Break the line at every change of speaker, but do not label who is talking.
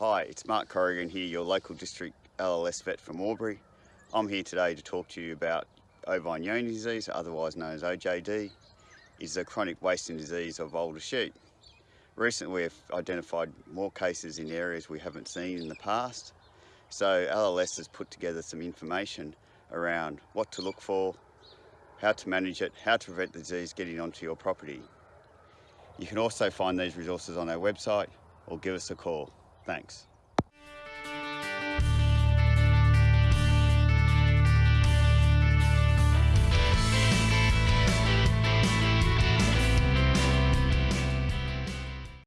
it's Mark Corrigan here, your local district LLS vet from Albury. I'm here today to talk to you about ovine Johne's disease, otherwise known as OJD, is a chronic wasting disease of older sheep. Recently we've identified more cases in areas we haven't seen in the past, so LLS has put together some information around what to look for, how to manage it, how to prevent the disease getting onto your property. You can also find these resources on our website or give us a call. Thanks.